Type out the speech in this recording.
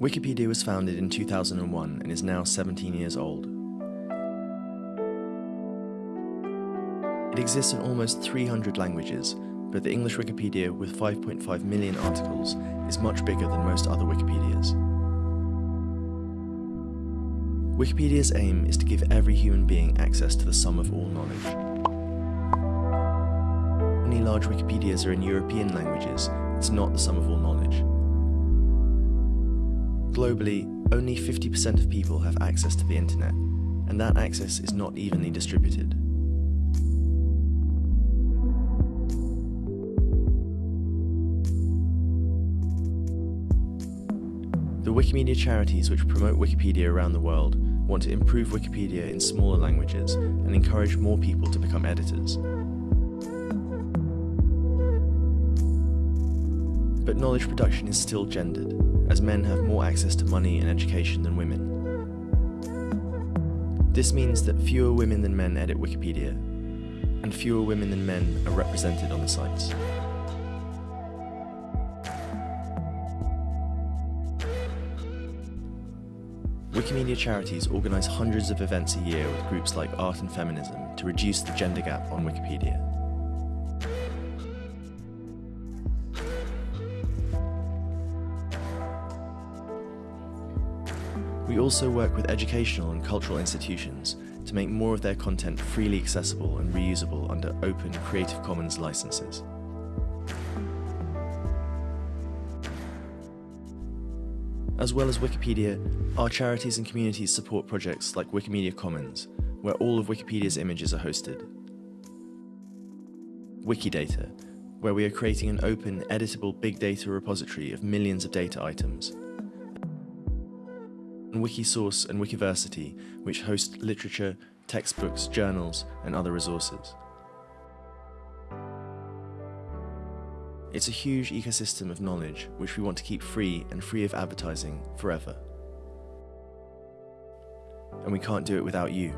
Wikipedia was founded in 2001 and is now 17 years old. It exists in almost 300 languages, but the English Wikipedia with 5.5 million articles is much bigger than most other Wikipedias. Wikipedia's aim is to give every human being access to the sum of all knowledge. Many large Wikipedias are in European languages, it's not the sum of all knowledge. Globally, only 50% of people have access to the internet, and that access is not evenly distributed. The Wikimedia charities which promote Wikipedia around the world want to improve Wikipedia in smaller languages and encourage more people to become editors. But knowledge production is still gendered, as men have more access to money and education than women. This means that fewer women than men edit Wikipedia, and fewer women than men are represented on the sites. Wikimedia charities organise hundreds of events a year with groups like Art and Feminism to reduce the gender gap on Wikipedia. We also work with educational and cultural institutions to make more of their content freely accessible and reusable under open Creative Commons licenses. As well as Wikipedia, our charities and communities support projects like Wikimedia Commons, where all of Wikipedia's images are hosted. Wikidata, where we are creating an open, editable big data repository of millions of data items Wikisource and Wikiversity, which host literature, textbooks, journals, and other resources. It's a huge ecosystem of knowledge which we want to keep free and free of advertising forever. And we can't do it without you.